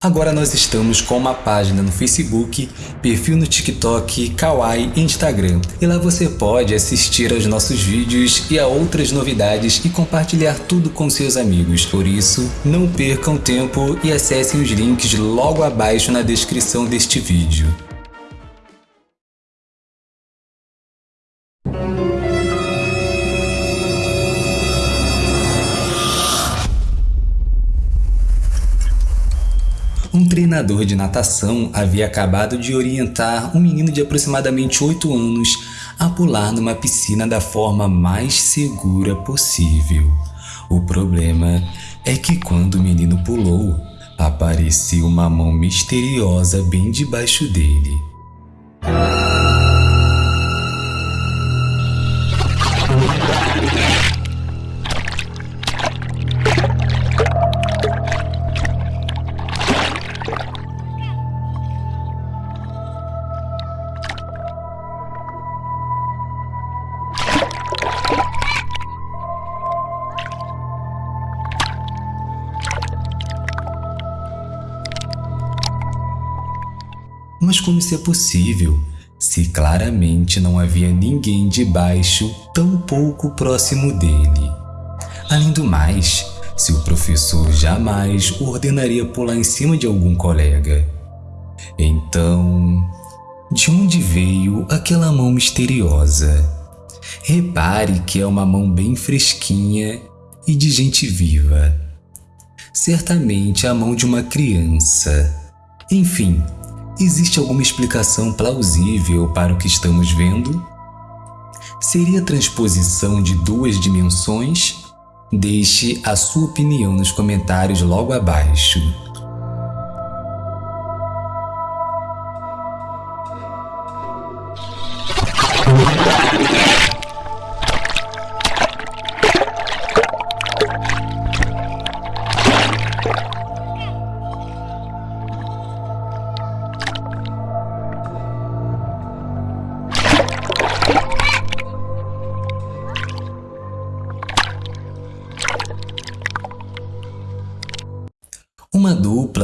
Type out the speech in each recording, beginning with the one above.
Agora nós estamos com uma página no Facebook, perfil no TikTok, Kawaii e Instagram. E lá você pode assistir aos nossos vídeos e a outras novidades e compartilhar tudo com seus amigos. Por isso, não percam tempo e acessem os links logo abaixo na descrição deste vídeo. Treinador de natação havia acabado de orientar um menino de aproximadamente 8 anos a pular numa piscina da forma mais segura possível. O problema é que quando o menino pulou, apareceu uma mão misteriosa bem debaixo dele. Mas como isso é possível, se claramente não havia ninguém debaixo, tão pouco próximo dele? Além do mais, seu professor jamais ordenaria pular em cima de algum colega. Então, de onde veio aquela mão misteriosa? Repare que é uma mão bem fresquinha e de gente viva. Certamente a mão de uma criança. Enfim, Existe alguma explicação plausível para o que estamos vendo? Seria transposição de duas dimensões? Deixe a sua opinião nos comentários logo abaixo.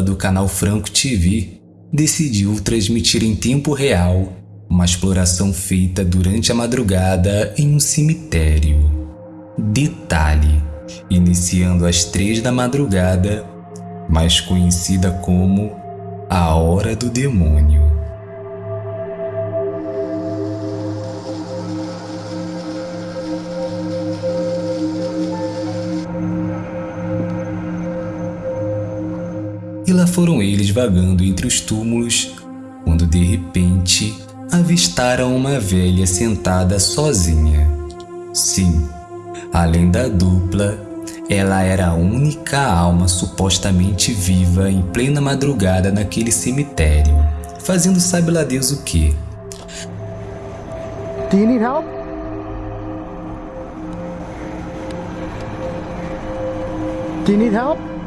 Do canal Franco TV decidiu transmitir em tempo real uma exploração feita durante a madrugada em um cemitério. Detalhe, iniciando às três da madrugada, mais conhecida como a Hora do Demônio. Foram eles vagando entre os túmulos, quando de repente avistaram uma velha sentada sozinha. Sim, além da dupla, ela era a única alma supostamente viva em plena madrugada naquele cemitério, fazendo sabe lá Deus o que. Do you need help? Do you need help?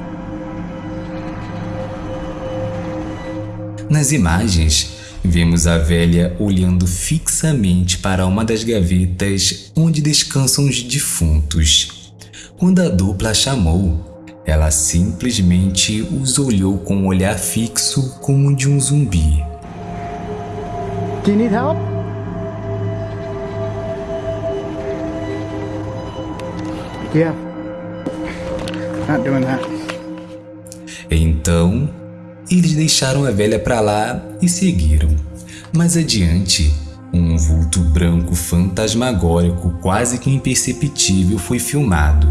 Nas imagens, vemos a velha olhando fixamente para uma das gavetas onde descansam os defuntos. Quando a dupla a chamou, ela simplesmente os olhou com um olhar fixo como o de um zumbi. Do you need help? Yeah. Not doing that. Então, eles deixaram a velha para lá e seguiram. Mais adiante, um vulto branco fantasmagórico quase que imperceptível foi filmado.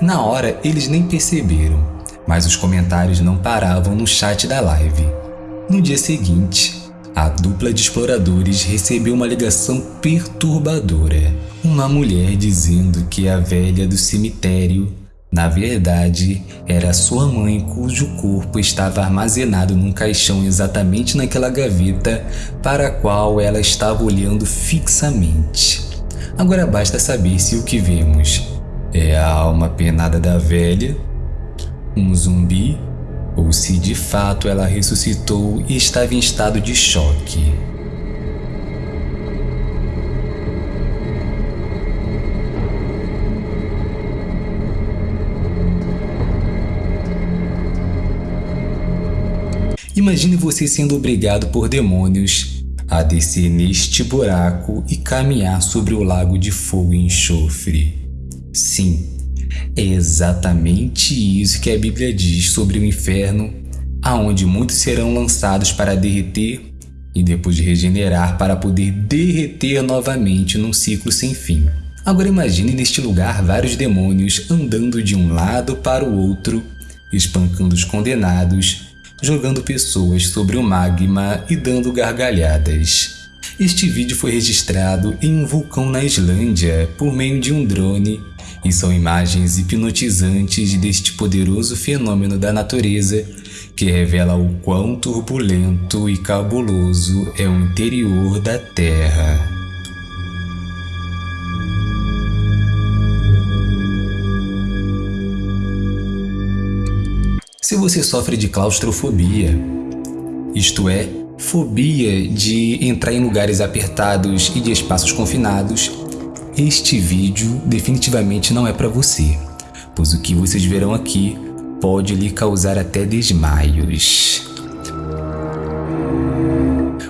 Na hora, eles nem perceberam, mas os comentários não paravam no chat da live. No dia seguinte, a dupla de exploradores recebeu uma ligação perturbadora. Uma mulher dizendo que a velha do cemitério, na verdade, era sua mãe cujo corpo estava armazenado num caixão exatamente naquela gaveta para a qual ela estava olhando fixamente. Agora basta saber se o que vemos é a alma penada da velha, um zumbi ou se de fato ela ressuscitou e estava em estado de choque. Imagine você sendo obrigado por demônios a descer neste buraco e caminhar sobre o lago de fogo e enxofre. Sim, é exatamente isso que a Bíblia diz sobre o inferno, aonde muitos serão lançados para derreter e depois de regenerar para poder derreter novamente num ciclo sem fim. Agora imagine neste lugar vários demônios andando de um lado para o outro, espancando os condenados jogando pessoas sobre o magma e dando gargalhadas. Este vídeo foi registrado em um vulcão na Islândia por meio de um drone e são imagens hipnotizantes deste poderoso fenômeno da natureza que revela o quão turbulento e cabuloso é o interior da Terra. Se você sofre de claustrofobia, isto é, fobia de entrar em lugares apertados e de espaços confinados, este vídeo definitivamente não é para você, pois o que vocês verão aqui pode lhe causar até desmaios.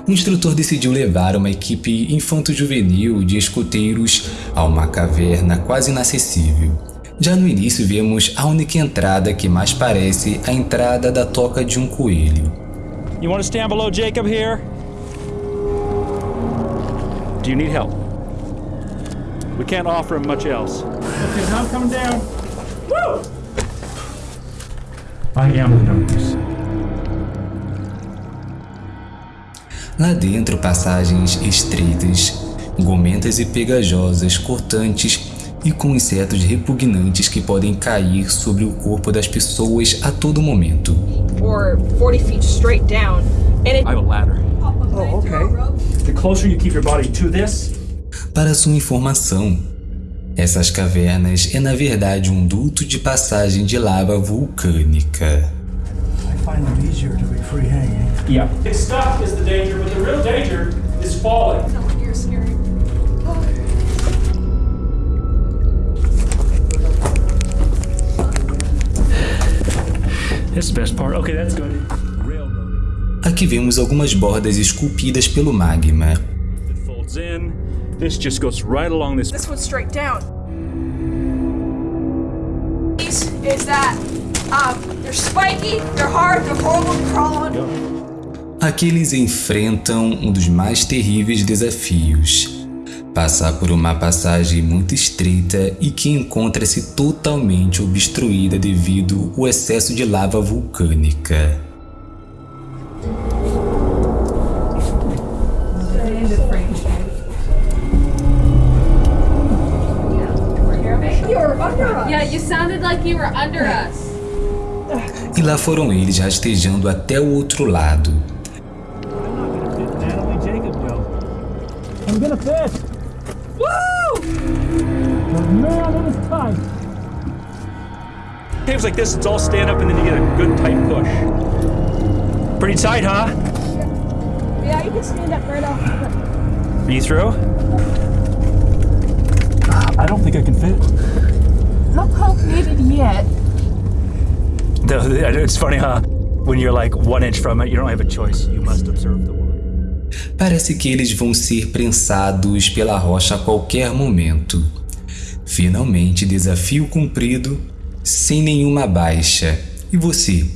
O instrutor decidiu levar uma equipe infanto-juvenil de escoteiros a uma caverna quase inacessível já no início vemos a única entrada que mais parece a entrada da toca de um coelho. You want to stand below Jacob here? Do you need help? We can't offer him much else. Okay, now I'm coming down. Woo! I am the darkness. Lá dentro, passagens estreitas, gomentas e pegajosas, cortantes e com insetos repugnantes que podem cair sobre o corpo das pessoas a todo momento. Or 40 feet straight down. And it I have a ladder. Oh, okay. The closer you keep your body to this, Para sua informação, essas cavernas é na verdade um duto de passagem de lava vulcânica. I find them easier to be free hanging. yeah. It's stuck is the danger, but the real danger is falling. you're scary. This is the best part. Okay, that's good. Railroading. Aqui vemos algumas bordas esculpidas pelo magma. It folds in. This just goes right along this. This one's straight down. These is that um they're spiky, they're hard, they're horrible to crawl on. Aqui eles enfrentam um dos mais terríveis desafios. Passar por uma passagem muito estreita e que encontra-se totalmente obstruída devido ao excesso de lava vulcânica. Yeah, you sounded like you were under us. E lá foram eles rastejando até o outro lado. Natalie Jacob will. I'm gonna fit. Woo! Man, it is tight. Caves like this, it's all stand up and then you get a good tight push. Pretty tight, huh? Yeah, you can stand up right off. Are you through? I don't think I can fit. No help needed yet. It's funny, huh? When you're like one inch from it, you don't have a choice. You must observe the water. Parece que eles vão ser prensados pela rocha a qualquer momento. Finalmente, desafio cumprido, sem nenhuma baixa. E você?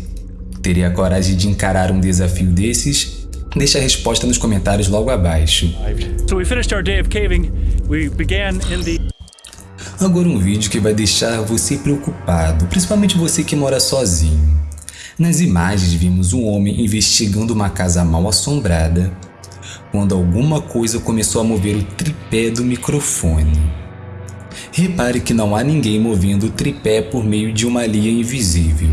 Teria coragem de encarar um desafio desses? Deixe a resposta nos comentários logo abaixo. So we finished our day of caving. We began in the Agora um vídeo que vai deixar você preocupado, principalmente você que mora sozinho. Nas imagens vimos um homem investigando uma casa mal assombrada, quando alguma coisa começou a mover o tripé do microfone. Repare que não há ninguém movendo o tripé por meio de uma linha invisível.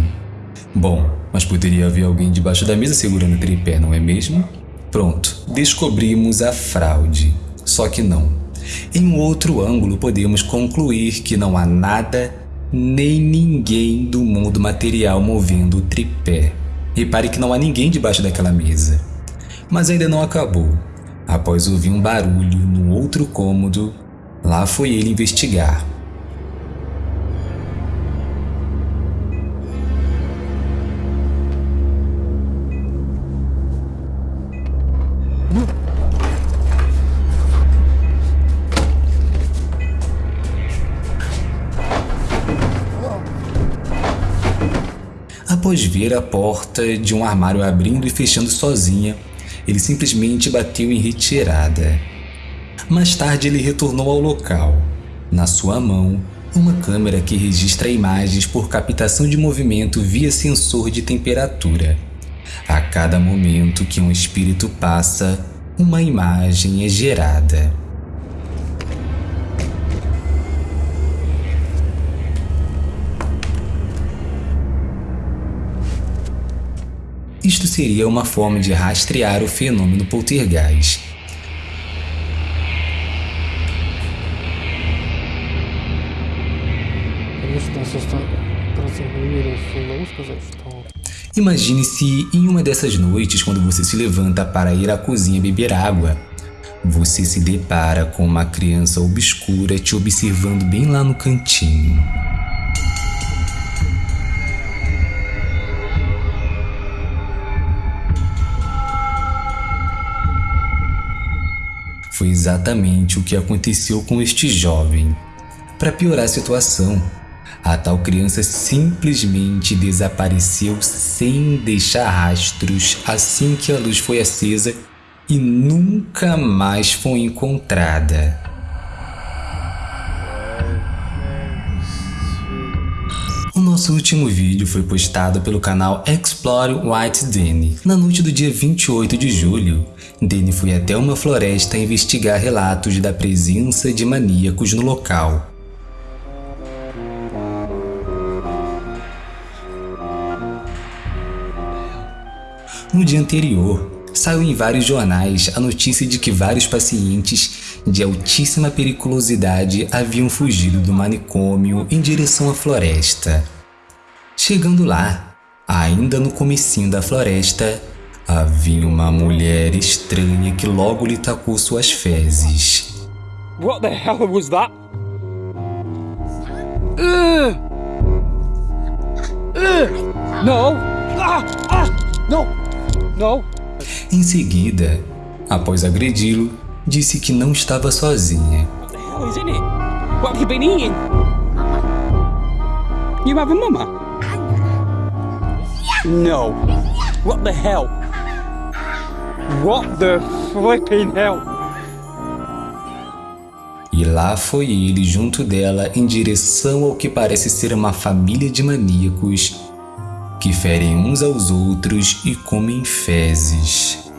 Bom, mas poderia haver alguém debaixo da mesa segurando o tripé, não é mesmo? Pronto, descobrimos a fraude. Só que não. Em um outro ângulo, podemos concluir que não há nada nem ninguém do mundo material movendo o tripé. Repare que não há ninguém debaixo daquela mesa. Mas ainda não acabou. Após ouvir um barulho no outro cômodo, lá foi ele investigar. Após ver a porta de um armário abrindo e fechando sozinha, ele simplesmente bateu em retirada. Mais tarde, ele retornou ao local. Na sua mão, uma câmera que registra imagens por captação de movimento via sensor de temperatura. A cada momento que um espírito passa, uma imagem é gerada. Isto seria uma forma de rastrear o fenômeno poltergeist. Imagine-se em uma dessas noites quando você se levanta para ir à cozinha beber água. Você se depara com uma criança obscura te observando bem lá no cantinho. Foi exatamente o que aconteceu com este jovem. Para piorar a situação, a tal criança simplesmente desapareceu sem deixar rastros assim que a luz foi acesa e nunca mais foi encontrada. O nosso último vídeo foi postado pelo canal Explore White Danny. Na noite do dia 28 de julho, Danny foi até uma floresta investigar relatos da presença de maníacos no local. No dia anterior, saiu em vários jornais a notícia de que vários pacientes de altíssima periculosidade haviam fugido do manicômio em direção à floresta. Chegando lá, ainda no comecinho da floresta, havia uma mulher estranha que logo lhe tacou suas fezes. What the hell was that? Ugh! Ugh! No! Ah! Ah! No! No! Em seguida, após agredi-lo, disse que não estava sozinha. What the hell is in it? What have you been eating? You have a mama? No. What the hell? What the flipping hell? E lá foi ele junto dela em direção ao que parece ser uma família de maníacos que ferem uns aos outros e comem fezes.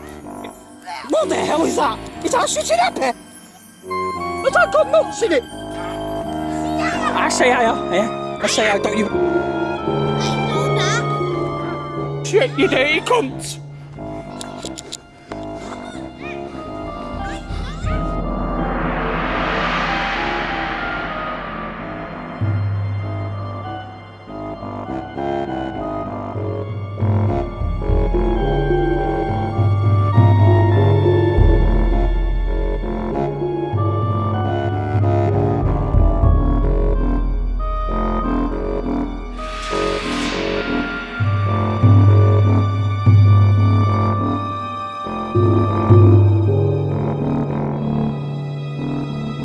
What the hell is that? Is that shooting up here? Has that got nuts in it? I say I am, yeah. I say I don't you. Shit, you dirty cunts!